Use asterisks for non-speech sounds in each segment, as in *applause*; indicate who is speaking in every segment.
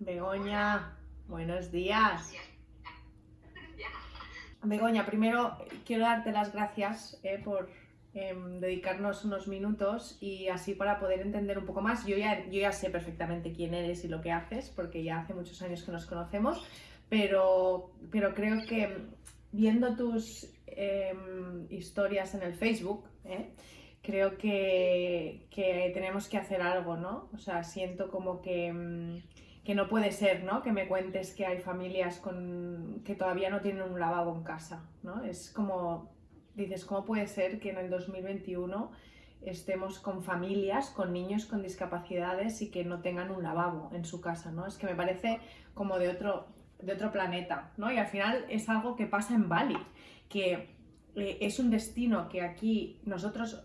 Speaker 1: Begoña, buenos días. Begoña, primero quiero darte las gracias eh, por em, dedicarnos unos minutos y así para poder entender un poco más. Yo ya, yo ya sé perfectamente quién eres y lo que haces, porque ya hace muchos años que nos conocemos, pero, pero creo que viendo tus em, historias en el Facebook, eh, creo que, que, tenemos que hacer algo, ¿no? O sea, siento como que, em, que, no puede ser, ¿no? Que me cuentes que hay familias con, que todavía no tienen un lavabo en casa, ¿no? Es como, dices, ¿cómo puede ser que en el 2021 estemos con familias, con niños con discapacidades y que no tengan un lavabo en su casa, ¿no? Es que me parece como de otro, de otro planeta, ¿no? Y al final es algo que pasa en Bali, que eh, es un destino que aquí nosotros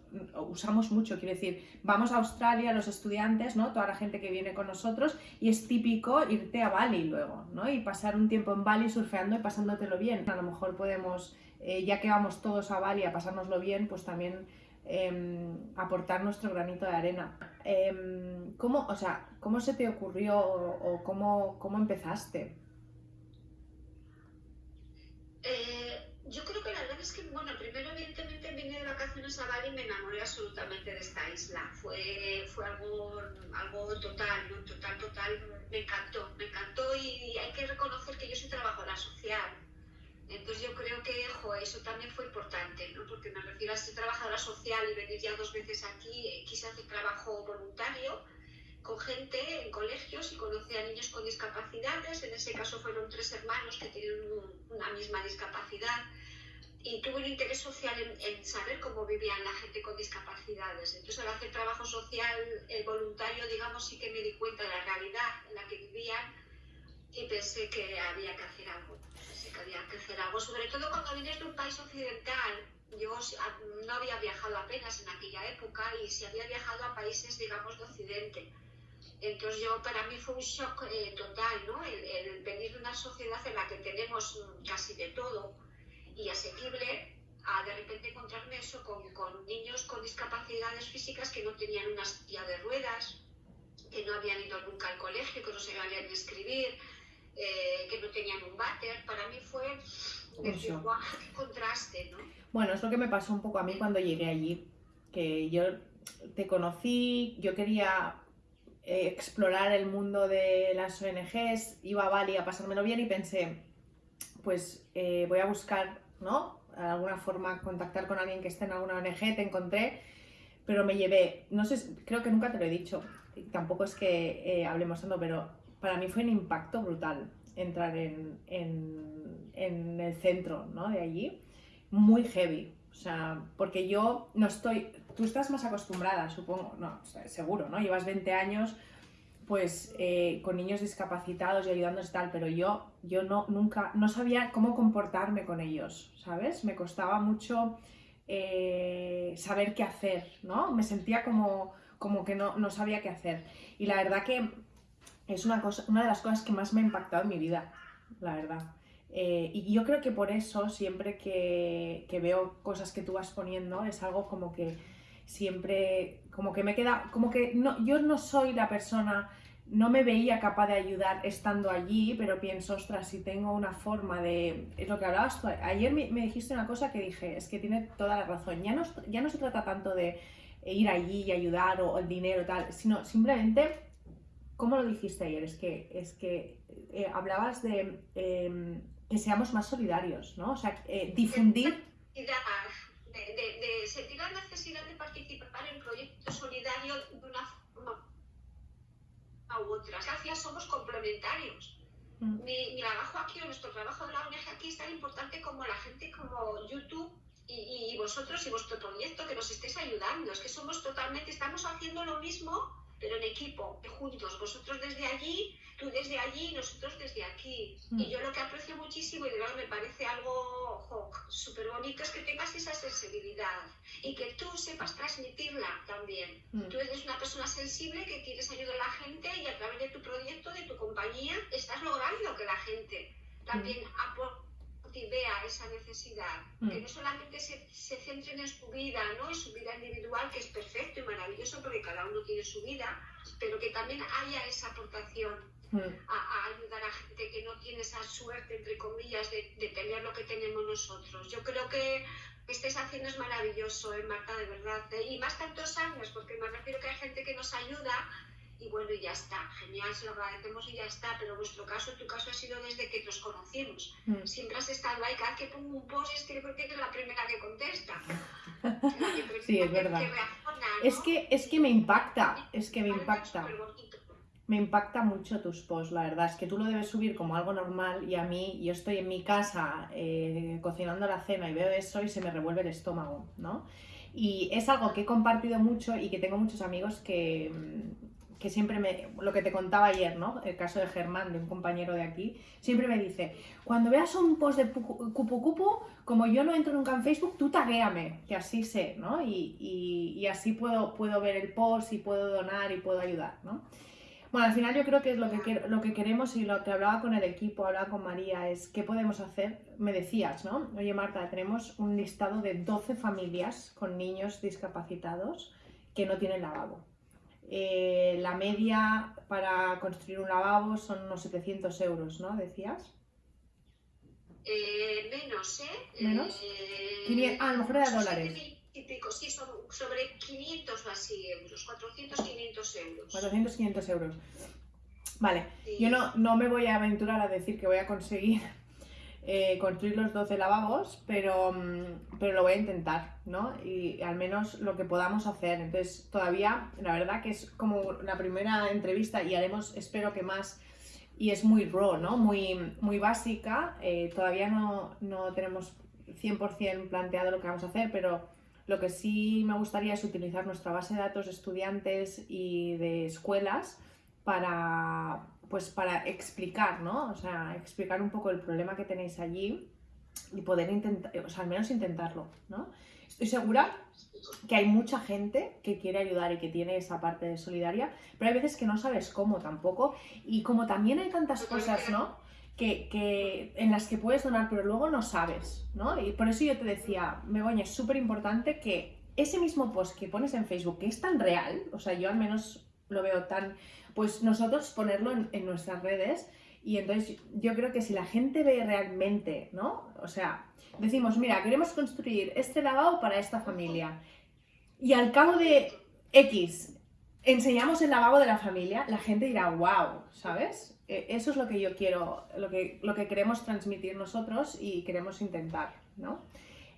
Speaker 1: usamos mucho, quiero decir, vamos a Australia los estudiantes, ¿no? Toda la gente que viene con nosotros y es típico irte a Bali luego, ¿no? Y pasar un tiempo en Bali surfeando y pasándotelo bien. A lo mejor podemos, eh, ya que vamos todos a Bali a pasárnoslo bien, pues también em, aportar nuestro granito de arena. Em, ¿cómo, o sea, ¿Cómo se te ocurrió o, cómo, cómo empezaste?
Speaker 2: yo creo que es que, bueno, primero evidentemente vine de vacaciones a Bali y me enamoré absolutamente de esta isla. Fue, fue algo, algo total, ¿no? total, total. Me encantó, me encantó y hay que reconocer que yo soy trabajadora social. Entonces yo creo que jo, eso también fue importante, ¿no? porque me refiero a ser trabajadora social y venir ya dos veces aquí, eh, quise hacer trabajo voluntario con gente en colegios y conocí a niños con discapacidades. En ese caso fueron tres hermanos que tienen una misma discapacidad y tuve un interés social en, saber cómo vivían la gente con discapacidades. Entonces, al hacer trabajo social el voluntario, digamos, sí que me di cuenta de la realidad en la que vivían y pensé que había que hacer algo. Pensé que había que hacer algo, sobre todo cuando vienes de un país occidental. Yo no había viajado apenas en aquella época y si había viajado a países, digamos, de Occidente. Entonces yo, para mí fue un shock eh, total, ¿no? El, el venir de una sociedad en la que tenemos casi de todo, y asequible a de repente encontrarme eso con, con, niños con discapacidades físicas que no tenían una silla de ruedas, que no habían ido nunca al colegio, que no sabían leer ni escribir, eh, que no tenían un váter. Para mí fue decir, guau, *laughs* qué contraste, ¿no?
Speaker 1: Bueno, es lo que me pasó un poco a mí cuando llegué allí, que yo te conocí, yo quería eh, explorar el mundo de las ONGs, iba a Bali a pasármelo bien y pensé, pues eh, voy a buscar ¿no? De alguna forma contactar con alguien que esté en alguna ONG, te encontré, pero me llevé, no sé, creo que nunca te lo he dicho, tampoco es que eh, hablemos tanto, pero para mí fue un impacto brutal entrar en, en, en el centro ¿no? de allí, muy heavy, o sea, porque yo no estoy, tú estás más acostumbrada, supongo, no, seguro, ¿no? Llevas 20 años pues eh, con niños discapacitados y ayudándoles tal, pero yo, yo no, nunca, no sabía cómo comportarme con ellos, ¿sabes? Me costaba mucho eh, saber qué hacer, ¿no? Me sentía como, como que no, no, sabía qué hacer. Y la verdad que es una, cosa, una de las cosas que más me ha impactado en mi vida, la verdad. Eh, y yo creo que por eso siempre que, que veo cosas que tú vas poniendo es algo como que siempre, como que me queda, como que no, yo no soy la persona, no me veía capaz de ayudar estando allí, pero pienso, ostras, si tengo una forma de, es lo que hablabas tú, ayer me, dijiste una cosa que dije, es que tiene toda la razón, ya no, ya no se trata tanto de ir allí y ayudar o, el dinero tal, sino simplemente, ¿cómo lo dijiste ayer? Es que, es que eh, hablabas de em, que seamos más solidarios, ¿no? O sea, eh, difundir
Speaker 2: de, sentir la necesidad de participar en proyectos solidarios de una forma u otra. Gracias, somos complementarios. Mm. Mi, trabajo aquí o nuestro trabajo de la ONG aquí es tan importante como la gente como YouTube y, y, vosotros y vuestro proyecto que nos estéis ayudando. Es que somos totalmente, estamos haciendo lo mismo pero en equipo, juntos, vosotros desde allí, tú desde allí, nosotros desde aquí. Y mm. yo lo que aprecio muchísimo y de verdad me parece algo súper bonito es que tengas esa sensibilidad y que tú sepas transmitirla también. Mm. Tú eres una persona sensible que quieres ayudar a la gente y a través de tu proyecto, de tu compañía, estás logrando que la gente también mm. aporte vea esa necesidad,
Speaker 1: Mm.
Speaker 2: que no solamente se, se centren en su vida, ¿no? en su vida individual, que es perfecto y maravilloso porque cada uno tiene su vida, pero que también haya esa aportación
Speaker 1: Mm,
Speaker 2: a, a ayudar a gente que no tiene esa suerte, entre comillas, de, de tener lo que tenemos nosotros. Yo creo que que estés haciendo es maravilloso, ¿eh, Marta, de verdad. ¿eh? Y más tantos años, porque me refiero que hay gente que nos ayuda y bueno, y ya está. Genial, se lo agradecemos y ya está. Pero vuestro caso, tu caso ha sido desde que nos conocimos.
Speaker 1: mm.
Speaker 2: Siempre has estado ahí, cada vez que pongo un post es que yo creo que eres la primera que contesta. *laughs* Que
Speaker 1: Sí, es verdad.
Speaker 2: que reacciona,
Speaker 1: Es que, es que me impacta, es que me impacta. Me impacta mucho tus posts, la verdad. Es que tú lo debes subir como algo normal y a mí, yo estoy en mi casa eh, cocinando la cena y veo eso y se me revuelve el estómago, ¿no? Y es algo que he compartido mucho y que tengo muchos amigos que, que siempre me... Lo que te contaba ayer, ¿no? El caso de Germán, de un compañero de aquí, siempre me dice, cuando veas un post de pu- Cupu Cupu, como yo no entro nunca en Facebook, tú taguéame, que así sé, ¿no? Y, y- y así puedo, puedo ver el post y puedo donar y puedo ayudar, ¿no? Bueno, al final yo creo que es lo que, lo que queremos y lo que hablaba con el equipo, hablaba con María, es qué podemos hacer. Me decías, ¿no? Oye, Marta, tenemos un listado de 12 familias con niños discapacitados que no tienen lavabo. Eh, la media para construir un lavabo son unos 700 euros, ¿no? Decías.
Speaker 2: Eh, menos, ¿eh?
Speaker 1: ¿Menos?
Speaker 2: Eh,
Speaker 1: ah, a lo mejor era dólares.
Speaker 2: y pico, sí, son sobre 500 o así euros, 400, 500 euros.
Speaker 1: 400, 500 euros. Vale,
Speaker 2: Sí.
Speaker 1: Yo no, no me voy a aventurar a decir que voy a conseguir eh, construir los 12 lavabos, pero, mm, pero lo voy a intentar, ¿no? Y al menos lo que podamos hacer. Entonces, todavía, la verdad que es como la primera entrevista y haremos, espero que más, y es muy raw, ¿no? Muy, muy básica. eh, todavía no, no tenemos 100% planteado lo que vamos a hacer, pero lo que sí me gustaría es utilizar nuestra base de datos de estudiantes y de escuelas para, pues, para explicar, ¿no? O sea, explicar un poco el problema que tenéis allí y poder intentar, o sea, al menos intentarlo, ¿no? Estoy segura que hay mucha gente que quiere ayudar y que tiene esa parte de solidaria, pero hay veces que no sabes cómo tampoco y como también hay tantas cosas, ¿no? Que, que- en las que puedes donar, pero luego no sabes, ¿no? Y por eso yo te decía, Begoña, es súper importante que ese mismo post que pones en Facebook, que es tan real, o sea, yo al menos lo veo tan, pues nosotros ponerlo en, nuestras redes y entonces yo creo que si la gente ve realmente, ¿no? O sea, decimos, mira, queremos construir este lavabo para esta familia y al cabo de X enseñamos el lavabo de la familia, la gente dirá, wow, ¿sabes? Eh, Eso es lo que yo quiero, lo que, lo que queremos transmitir nosotros y queremos intentar, ¿no?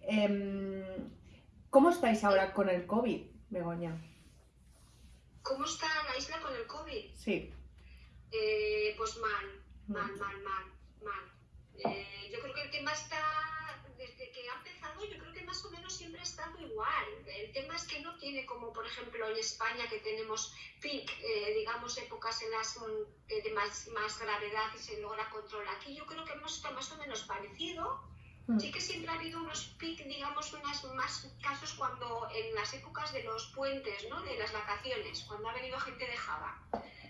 Speaker 1: Em, ¿Cómo estáis ahora con el COVID, Begoña?
Speaker 2: ¿Cómo está la isla con el COVID?
Speaker 1: Sí.
Speaker 2: Eh, pues mal, mal, mal, mal, mal. Eh, yo creo que el tema está, desde que ha empezado, yo creo que más o menos siempre ha estado igual. El tema es que no tiene como, por ejemplo, en España, que tenemos peak, eh, digamos, épocas en las mm, eh, de más, más gravedad y se logra control. Aquí yo creo que hemos estado más o menos parecido.
Speaker 1: Mm.
Speaker 2: Sí que siempre ha habido unos pic, digamos, unas más casos cuando en las épocas de los puentes, ¿no? De las vacaciones, cuando ha venido gente de Java.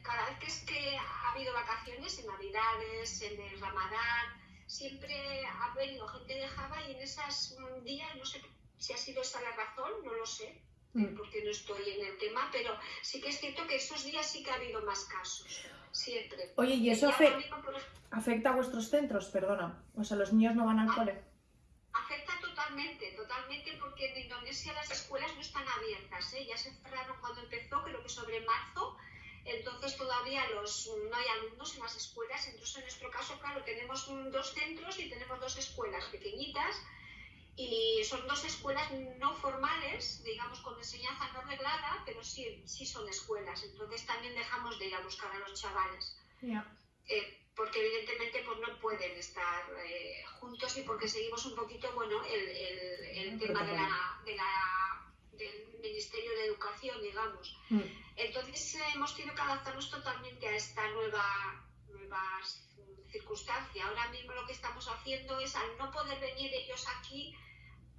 Speaker 2: Cada vez que es que ha habido vacaciones, en Navidades, en el Ramadán, siempre ha venido gente de Java y en esos días, no sé si ha sido esa la razón, no lo sé,
Speaker 1: Mm.
Speaker 2: porque no estoy en el tema, pero sí que es cierto que esos días sí que ha habido más casos, siempre.
Speaker 1: Oye, ¿y eso afe-
Speaker 2: mismo, ejemplo,
Speaker 1: afecta a vuestros centros? Perdona. O sea, los niños no van al cole.
Speaker 2: Afecta totalmente, totalmente, porque en Indonesia las escuelas no están abiertas, ¿eh? ya se cerraron cuando empezó, creo que sobre marzo, entonces todavía los, no hay alumnos en las escuelas, entonces en nuestro caso, claro, tenemos dos centros y tenemos dos escuelas pequeñitas, y son dos escuelas no formales, digamos, con enseñanza no reglada, pero sí, sí son escuelas, entonces también dejamos de ir a buscar a los chavales.
Speaker 1: Ya.
Speaker 2: eh, porque evidentemente pues no pueden estar eh, juntos y porque seguimos un poquito bueno el, el, el tema de la, de la- del Ministerio de Educación digamos.
Speaker 1: Mm.
Speaker 2: entonces eh, hemos tenido que adaptarnos totalmente a esta nueva nueva circunstancia. Ahora mismo lo que estamos haciendo es al no poder venir ellos aquí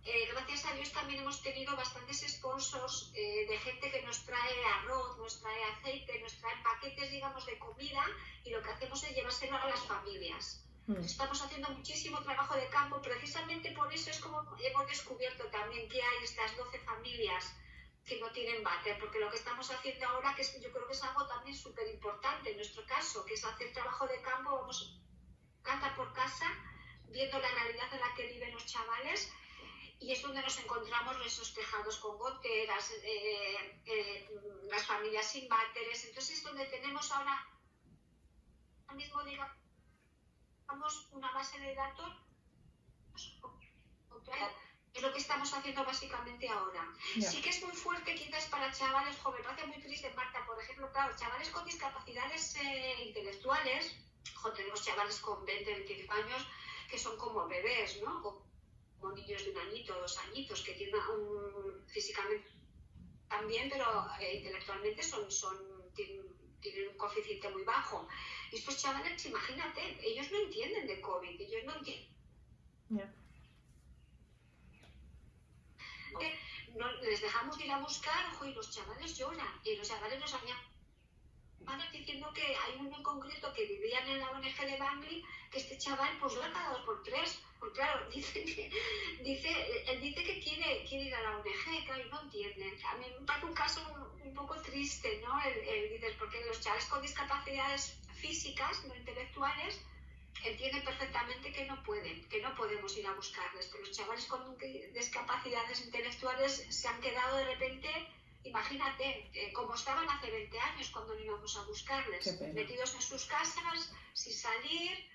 Speaker 2: eh, gracias a Dios también hemos tenido bastantes sponsors eh, de gente que nos trae arroz, nos trae aceite, nos trae paquetes, digamos, de comida y lo que hacemos es llevárselo a las familias. Mm. Estamos haciendo muchísimo trabajo de campo, precisamente por eso es como hemos descubierto también que hay estas 12 familias que no tienen váter, porque lo que estamos haciendo ahora, que yo creo que es algo también súper importante en nuestro caso, que es hacer trabajo de campo, vamos casa por casa, viendo la realidad en la que viven los chavales, y es donde nos encontramos esos tejados con goteras, eh, eh, las familias sin váteres, entonces es donde tenemos ahora mismo, digamos, una base de datos es lo que estamos haciendo básicamente ahora. Sí que es muy fuerte quizás para chavales jóvenes, me hace muy triste Marta, por ejemplo, claro, chavales con discapacidades eh, intelectuales, tenemos chavales con 20, 25 años que son como bebés, ¿no? Como niños de un añito, dos añitos, que tienen un, físicamente también, pero eh, intelectualmente son, son, tienen, tienen un coeficiente muy bajo. Y estos chavales, imagínate, ellos no entienden de COVID, ellos no entienden. No, les dejamos ir a buscar, ojo, y los chavales lloran, y los chavales nos van diciendo que hay uno en concreto que vivían en la ONG de Bangli, que este chaval pues lo ha cada dos por tres, porque claro, *laughs* dice que, dice, él dice que quiere, quiere ir a la ONG, claro, y no entiende. A mí me parece un caso un, poco triste, ¿no? El, el, porque los chavales con discapacidades físicas, no intelectuales, entienden perfectamente que no pueden, que no podemos ir a buscarles. Pero los chavales con discapacidades intelectuales se han quedado de repente, imagínate, eh, como estaban hace 20 años cuando íbamos a buscarles, metidos en sus casas, sin salir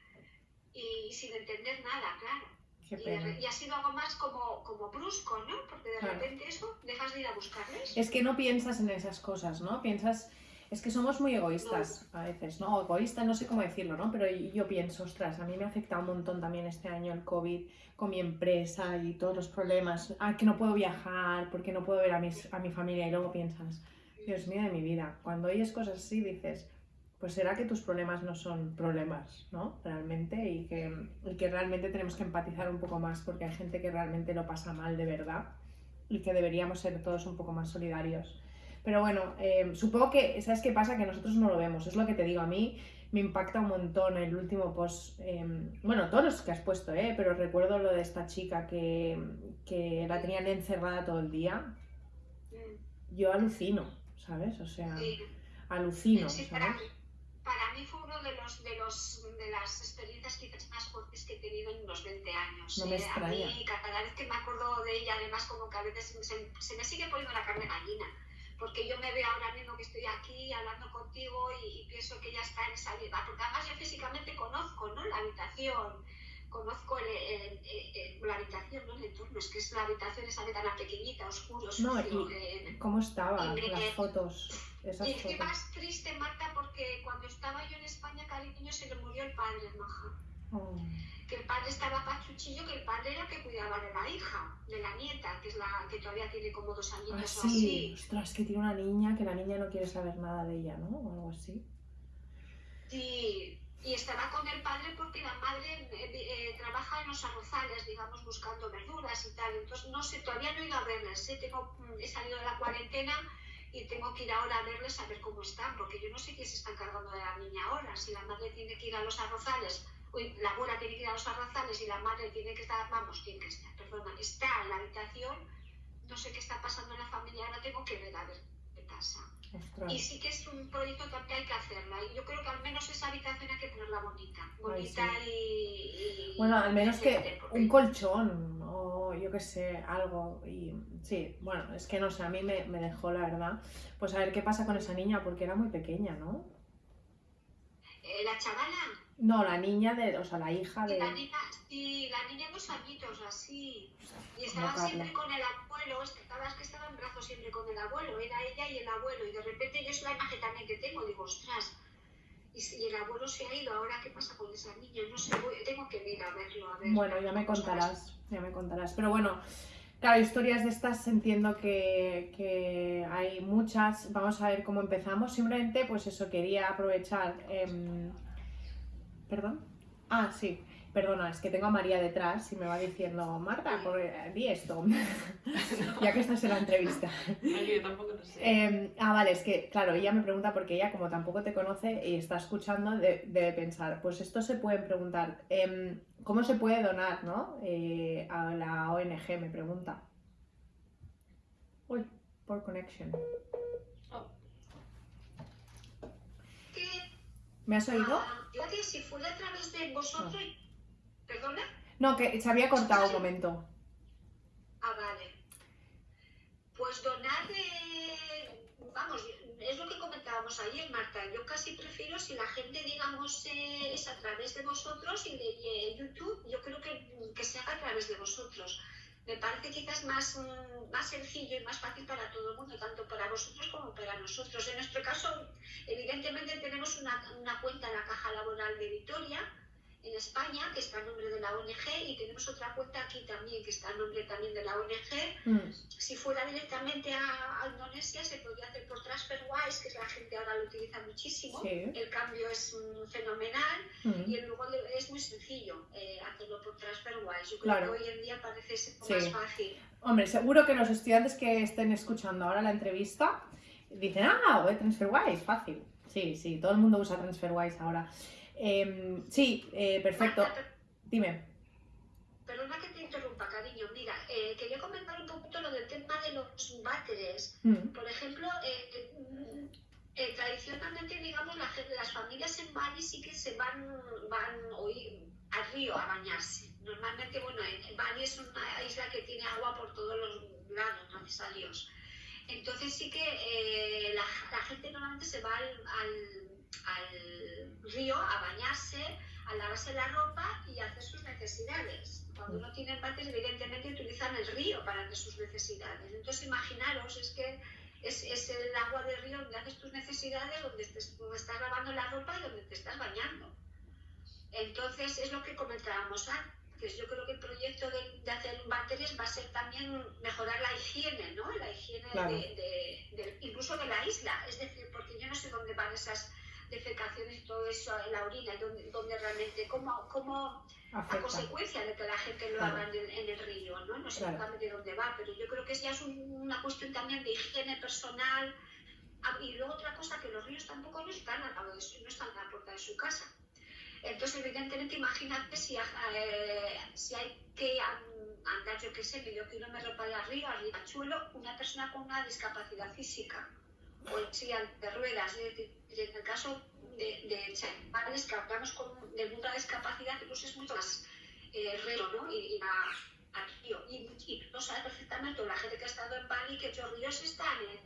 Speaker 2: y sin entender nada, claro. Y, ha sido algo más como, como brusco, ¿no? Porque de repente eso, dejas de ir a buscarles.
Speaker 1: Es que no piensas en esas cosas, ¿no? Piensas es que somos muy egoístas a veces, ¿no? Egoísta, no sé cómo decirlo, ¿no? Pero yo pienso, ostras, a mí me ha afectado un montón también este año el COVID con mi empresa y todos los problemas. Ah, que no puedo viajar, porque no puedo ver a, mis, a mi familia. Y luego piensas, Dios mío de mi vida. Cuando oyes cosas así dices, pues será que tus problemas no son problemas, ¿no? Realmente, y que, y que realmente tenemos que empatizar un poco más porque hay gente que realmente lo pasa mal de verdad y que deberíamos ser todos un poco más solidarios. Pero bueno, eh, supongo que, ¿sabes qué pasa? Que nosotros no lo vemos, es lo que te digo, a mí me impacta un montón el último post, em, bueno, todos los que has puesto, ¿eh? pero recuerdo lo de esta chica que, que la tenían encerrada todo el día. Yo alucino, ¿sabes? O sea, alucino, ¿sabes?
Speaker 2: Para, para, mí fue uno de, los, de, los, de las experiencias quizás más fuertes que he tenido en unos 20 años.
Speaker 1: No me ¿eh? extraña.
Speaker 2: A mí, cada vez que me acuerdo de ella, además como que a veces se, se me sigue poniendo la carne gallina porque yo me veo ahora mismo que estoy aquí hablando contigo y, pienso que ella está en esa vida, porque además yo físicamente conozco ¿no? la habitación, conozco la habitación, ¿no? el entorno, es que es la habitación esa ventana pequeñita, oscuro, sucio.
Speaker 1: No, y ¿Cómo estaba? Las fotos. Esas
Speaker 2: y
Speaker 1: es que
Speaker 2: más triste, Marta, porque cuando estaba yo en España, cariño, se le murió el padre, Maja. Oh que el padre estaba pachuchillo, que el padre era el que cuidaba de la hija, de la nieta, que es la que todavía tiene como dos años ah,
Speaker 1: sí. así. Ostras, que tiene una niña, que la niña no quiere saber nada de ella, ¿no? O algo así.
Speaker 2: Sí, y estaba con el padre porque la madre eh, eh, trabaja en los arrozales, digamos, buscando verduras y tal. Entonces, no sé, todavía no he ido a verles. ¿eh? Tengo, mm, he salido de la cuarentena y tengo que ir ahora a verles a ver cómo están, porque yo no sé quién se está encargando de la niña ahora. Si la madre tiene que ir a los arrozales la abuela tiene que ir a los arrazales y la madre tiene que estar, vamos, tiene que estar, perdona, está en la habitación, no sé qué está pasando en la familia, ahora tengo que ver a ver qué pasa. Y sí que es un proyecto que hay que hacerla. Y yo creo que al menos esa habitación hay que ponerla bonita. Bonita y,
Speaker 1: Bueno, al menos que un colchón o yo qué sé, algo. Y sí, bueno, es que no sé, a mí me, me dejó la verdad. Pues a ver qué pasa con esa niña, porque era muy pequeña, ¿no?
Speaker 2: Eh, la chavala.
Speaker 1: No, la niña de, o sea, la hija de.
Speaker 2: La niña, sí, la niña dos añitos, así. Y estaba siempre con el abuelo, estaba, que estaba en brazos siempre con el abuelo, era ella y el abuelo. Y de repente yo es la imagen también que tengo, digo, ostras. Y, el abuelo se ha ido, ahora qué pasa con esa niña, no sé, tengo que ir a verlo, a ver.
Speaker 1: Bueno, ya me contarás, ya me contarás. Pero bueno, Claro, historias de estas entiendo que, que, hay muchas. Vamos a ver cómo empezamos. Simplemente, pues eso, quería aprovechar. Eh, ¿Perdón? Ah, sí. perdona, es que tengo a María detrás y me va diciendo, Marta, por, eh, di esto, *laughs* ya que estás en la entrevista.
Speaker 3: Yo tampoco lo sé.
Speaker 1: Eh, ah, vale, es que, claro, ella me pregunta porque ella, como tampoco te conoce y está escuchando, de- debe pensar, pues esto se pueden preguntar, em, ¿cómo se puede donar, no? Eh, a la ONG, me pregunta. Uy, por connection.
Speaker 2: Que,
Speaker 1: ¿Me has oído?
Speaker 2: ah, yo que si fuera a través de vosotros, perdona,
Speaker 1: No, que se había cortado un momento.
Speaker 2: ah, vale. Pues donar, eh, vamos, es lo que comentábamos ayer, Marta. Yo casi prefiero si la gente, digamos, eh, es a través de vosotros y de y, eh, YouTube, yo creo que, que se haga a través de vosotros. Me parece quizás más, mm, más sencillo y más fácil para todo el mundo, tanto para vosotros como para nosotros. En nuestro caso, evidentemente tenemos una, una cuenta en la Caja Laboral de Vitoria, en España, que está a nombre de la ONG, y tenemos otra cuenta aquí también, que está a nombre también de la ONG.
Speaker 1: Mm,
Speaker 2: Si fuera directamente a, a Indonesia, se podría hacer por TransferWise, que es la gente ahora lo utiliza muchísimo.
Speaker 1: Sí.
Speaker 2: El cambio es mm, fenomenal
Speaker 1: mm.
Speaker 2: y luego es muy sencillo eh, hacerlo por TransferWise. Yo creo
Speaker 1: Claro.
Speaker 2: que hoy en día parece ser
Speaker 1: Sí.
Speaker 2: más fácil.
Speaker 1: Hombre, seguro que los estudiantes que estén escuchando ahora la entrevista dicen, ah, TransferWise, fácil. Sí, sí, todo el mundo usa TransferWise ahora. Em, sí, eh, perfecto.
Speaker 2: Marta, per-
Speaker 1: Dime.
Speaker 2: Perdona que te interrumpa, cariño. Mira, eh, quería comentar un poquito lo del tema de los váteres.
Speaker 1: Mm,
Speaker 2: Por ejemplo, eh, tradicionalmente, digamos, la las familias en Bali sí que se van, van hoy al río a bañarse. Normalmente, bueno, en, Bali es una isla que tiene agua por todos los lados, gracias a Dios. Entonces sí que la, la gente normalmente se va al, al- al río a bañarse, a lavarse la ropa y a hacer sus necesidades. Cuando no tienen váteres, evidentemente utilizan el río para hacer sus necesidades. Entonces imaginaros, es que es, es el agua del río donde haces tus necesidades, donde, te- donde estás lavando la ropa y donde te estás bañando. Entonces es lo que comentábamos antes. Yo creo que el proyecto de, de hacer váteres va a ser también mejorar la higiene, ¿no? La higiene
Speaker 1: Claro.
Speaker 2: de- de- incluso de la isla. Es decir, porque yo no sé dónde van esas defecaciones y todo eso, la orina, y dónde, dónde realmente, cómo, cómo a consecuencia de que la gente lo
Speaker 1: Claro.
Speaker 2: haga en el, en el río, ¿no? No sé
Speaker 1: Claro.
Speaker 2: exactamente dónde va, pero yo creo que ya es un- una cuestión también de higiene personal. Ah, Y luego otra cosa, que los ríos tampoco no están al lado de su, no están a la puerta de su casa. Entonces, evidentemente, imagínate si, eh, si hay que an- andar, yo qué sé, medio kilómetro para arriba, arribachuelo, una persona con una discapacidad física o silla de ruedas. Es decir, en el caso de, de chavales que hablamos con, de mucha discapacidad, pues es mucho más eh, río, ¿no? Y, y a- al río. Y, y tú sabes perfectamente, la gente que ha estado en Bali, que los ríos están en,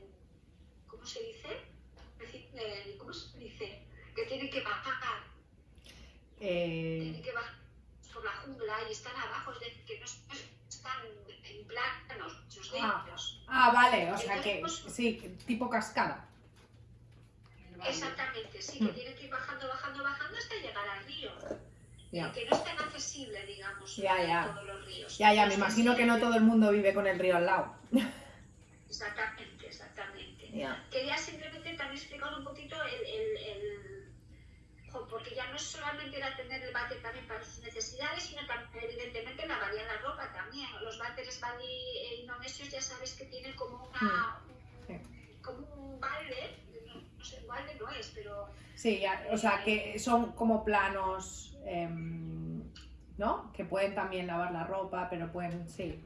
Speaker 2: ¿cómo se dice? Es eh, ¿Cómo se dice? Que tienen que bajar
Speaker 1: Eh,
Speaker 2: tienen que bajar por la jungla y están abajo, es decir, que no están en planos, sus
Speaker 1: Ah.
Speaker 2: dedos.
Speaker 1: ah, vale, o sea que sí, tipo cascada.
Speaker 2: Exactamente, sí, que tienen que ir bajando, bajando, bajando hasta llegar al río.
Speaker 1: Ya.
Speaker 2: Que no es tan accesible, digamos,
Speaker 1: Ya, ya.
Speaker 2: todos los ríos.
Speaker 1: Ya, ya, me imagino que no todo el mundo vive con el río al lado.
Speaker 2: Exactamente, exactamente.
Speaker 1: Ya.
Speaker 2: Quería simplemente también explicar un poquito el, porque ya no es solamente era tener el váter también para sus necesidades, sino también evidentemente lavaría la ropa también. Los váteres bali eh, indonesios ya sabes que tienen como una
Speaker 1: Sí.
Speaker 2: como un balde, no, no sé, balde no es, pero
Speaker 1: Sí, ya, o sea que son como planos, em, ¿no? Que pueden también lavar la ropa, pero pueden, sí.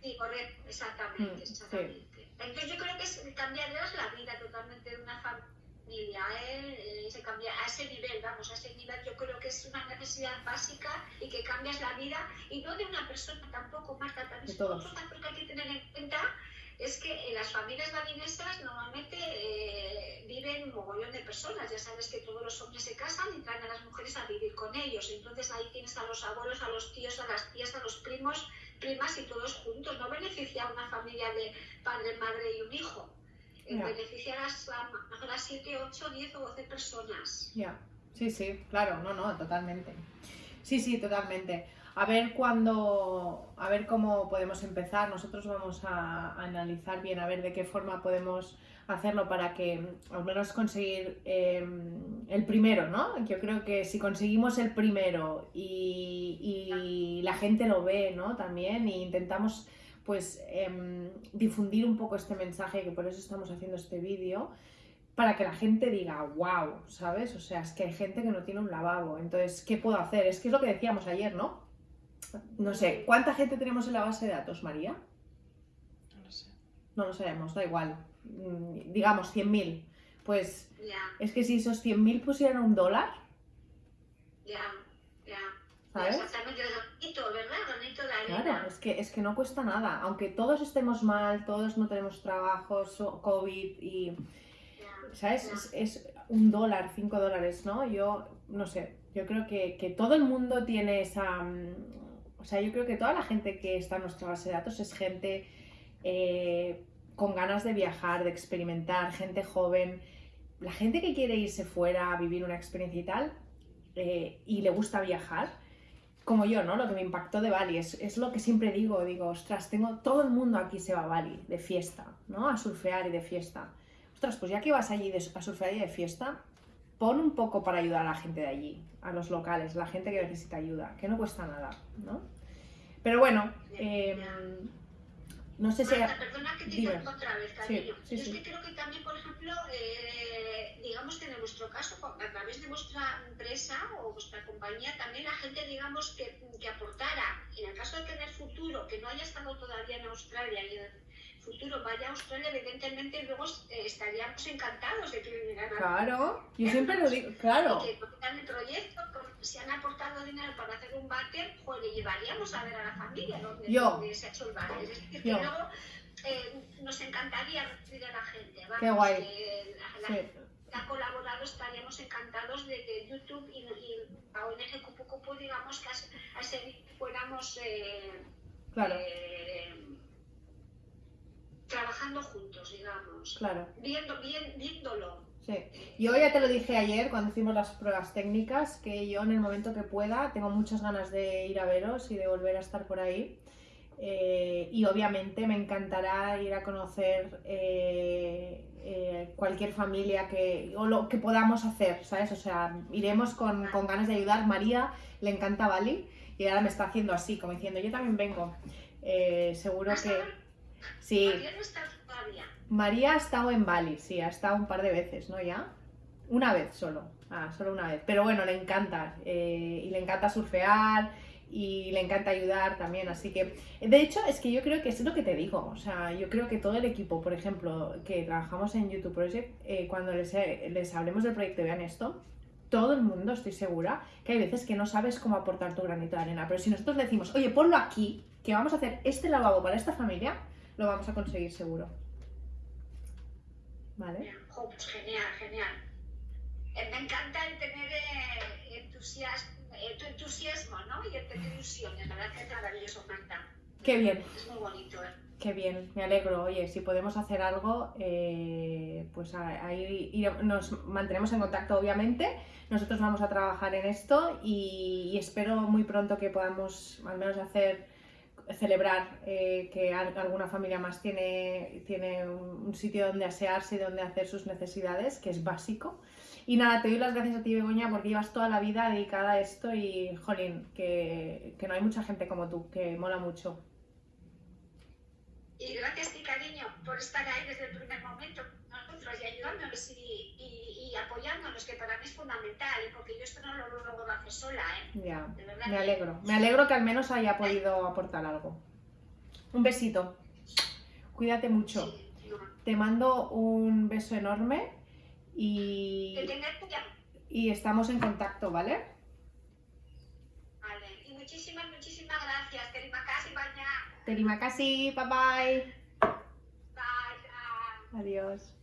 Speaker 2: sí, correcto,
Speaker 1: Mm,
Speaker 2: exactamente,
Speaker 1: sí.
Speaker 2: exactamente. Entonces yo creo que es, cambiarías la vida totalmente de una familia, ¿eh? Eh, se cambia a ese nivel, vamos, a ese nivel yo creo que es una necesidad básica y que cambias la vida y no de una persona tampoco, Marta, también cosa que hay que tener en cuenta es que en las familias balinesas normalmente eh, viven un mogollón de personas. Ya sabes que todos los hombres se casan y traen a las mujeres a vivir con ellos. Entonces ahí tienes a los abuelos, a los tíos, a las tías, a los primos, primas y todos juntos. No beneficia a una familia de padre, madre y un hijo. Eh,
Speaker 1: Ya.
Speaker 2: Beneficia a las, a, lo mejor a 7, 8, 10 o 12 personas.
Speaker 1: Ya, sí, sí, claro, no, no, totalmente. Sí, sí, totalmente. A ver cuándo, a ver cómo podemos empezar. Nosotros vamos a, a analizar bien, a ver de qué forma podemos hacerlo para que al menos conseguir em, el primero, ¿no? Yo creo que si conseguimos el primero y, y la gente lo ve, ¿no? También e intentamos pues em, difundir un poco este mensaje, que por eso estamos haciendo este vídeo, para que la gente diga, wow, ¿sabes? O sea, es que hay gente que no tiene un lavabo, entonces, ¿qué puedo hacer? Es que es lo que decíamos ayer, ¿no? No sé, ¿cuánta gente tenemos en la base de datos, María?
Speaker 3: No lo sé.
Speaker 1: No lo sabemos, da igual. Digamos 100.000. Pues
Speaker 2: Ya,
Speaker 1: es que si esos 100.000 pusieran un dólar. ¿Sabes? Claro, es que, es que no cuesta nada. Aunque todos estemos mal, todos no tenemos trabajo, so- COVID y. ¿sabes? Es un dólar, cinco dólares, ¿no? Yo, no sé, yo creo que, que todo el mundo tiene esa... mm, O sea, yo creo que toda la gente que está en nuestra base de datos es gente eh, con ganas de viajar, de experimentar, gente joven, la gente que quiere irse fuera a vivir una experiencia y tal, eh, y le gusta viajar, como yo, ¿no? Lo que me impactó de Bali, es, es lo que siempre digo, digo, ostras, tengo, todo el mundo aquí se va a Bali, de fiesta, ¿no? A surfear y de fiesta. Ostras, pues ya que vas allí de- a surfear y de fiesta, pon un poco para ayudar a la gente de allí, a los locales, la gente que necesita ayuda, que no cuesta nada, ¿no? Pero bueno, eh, no sé si...
Speaker 2: Marta, perdona que te otra vez, cariño.
Speaker 1: sí,
Speaker 2: Yo
Speaker 1: sí.
Speaker 2: es que creo que también, por ejemplo, eh, digamos que en vuestro caso, a través de vuestra empresa o vuestra compañía, también la gente, digamos, que, que aportara, en el caso de tener futuro, que no haya estado todavía en Australia y en futuro vaya a Australia, evidentemente luego eh, estaríamos encantados de que vinieran a
Speaker 1: Claro, yo siempre lo digo, claro,
Speaker 2: y que tocan el proyecto, con- si han aportado dinero para hacer un váter, pues le llevaríamos a ver a la familia donde,
Speaker 1: Yo.
Speaker 2: donde se ha hecho el váter. Es decir, que luego eh, nos encantaría recibir a la gente. Vamos,
Speaker 1: Qué guay.
Speaker 2: que la, la
Speaker 1: sí,
Speaker 2: colaborado estaríamos encantados de que YouTube y, y la ONG Cupu Cupu, digamos, que a, a fuéramos eh,
Speaker 1: claro,
Speaker 2: eh, trabajando juntos, digamos.
Speaker 1: claro.
Speaker 2: Viendo, bien, viéndolo.
Speaker 1: Sí. Yo ya te lo dije ayer cuando hicimos las pruebas técnicas, que yo en el momento que pueda tengo muchas ganas de ir a veros y de volver a estar por ahí. Eh, y obviamente me encantará ir a conocer eh, eh, cualquier familia que, o lo que podamos hacer, ¿sabes? O sea, iremos con, con ganas de ayudar. María le encanta Bali y ahora me está haciendo así, como diciendo, yo también vengo. Seguro que... Sí,
Speaker 2: María no está todavía.
Speaker 1: María ha estado en Bali, sí, ha estado un par de veces, ¿no? Ya. Una vez solo. Ah, solo una vez. Pero bueno, le encanta. eh, y le encanta surfear y le encanta ayudar también. Así que, de hecho, es que yo creo que es lo que te digo. O sea, yo creo que todo el equipo, por ejemplo, que trabajamos en YouTube Project, eh, cuando les, les hablemos del proyecto vean esto, todo el mundo, estoy segura, que hay veces que no sabes cómo aportar tu granito de arena. Pero si nosotros decimos, oye, ponlo aquí, que vamos a hacer este lavabo para esta familia, lo vamos a conseguir seguro. ¿Vale?
Speaker 2: Pues genial, genial. Eh, me encanta el tener eh, entusiasmo, eh, tu entusiasmo, ¿no? Y el tener ilusiones. La verdad que es maravilloso, Marta.
Speaker 1: Qué bien,
Speaker 2: Es muy bonito, ¿eh?
Speaker 1: qué bien, me alegro. Oye, si podemos hacer algo, eh, pues ahí nos mantenemos en contacto, obviamente. Nosotros vamos a trabajar en esto y, y espero muy pronto que podamos al menos hacer celebrar eh, que al- alguna familia más tiene, tiene un, sitio donde asearse y donde hacer sus necesidades, que es básico. Y nada, te doy las gracias a ti, Begoña, porque llevas toda la vida dedicada a esto y, jolín, que, que no hay mucha gente como tú, que mola mucho.
Speaker 2: Y gracias, ti, cariño, por estar ahí desde el primer momento y ayudándonos y, y, y apoyándonos, que para mí es fundamental, porque yo esto no lo logro hacer sola, ¿eh?
Speaker 1: Ya,
Speaker 2: De verdad
Speaker 1: me
Speaker 2: que-
Speaker 1: alegro. Me alegro que al menos haya podido aportar algo. Un besito. Cuídate mucho.
Speaker 2: Sí, no.
Speaker 1: Te mando un beso enorme y, y estamos en contacto, ¿vale?
Speaker 2: Vale. Y muchísimas, muchísimas gracias. Terima kasih banyak.
Speaker 1: Terima kasih, bye bye.
Speaker 2: Bye. bye.
Speaker 1: Adiós.